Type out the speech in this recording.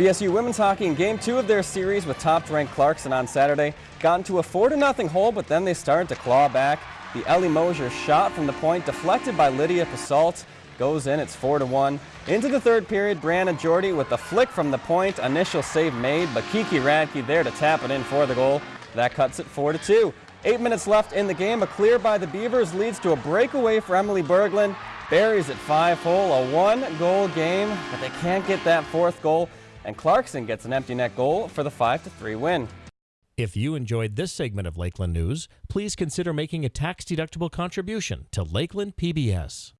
BSU women's hockey in game two of their series with top-ranked Clarkson on Saturday got into a 4-0 hole, but then they started to claw back. The Ellie Mosier shot from the point deflected by Lydia Pasalt goes in. It's 4-1. Into the third period, Brianna Jordy with the flick from the point. Initial save made, but Kiki Radke there to tap it in for the goal. That cuts it 4-2. Eight minutes left in the game. A clear by the Beavers leads to a breakaway for Emily Berglund. Buries at five hole, a one-goal game, but they can't get that fourth goal and Clarkson gets an empty net goal for the 5-3 win. If you enjoyed this segment of Lakeland News, please consider making a tax-deductible contribution to Lakeland PBS.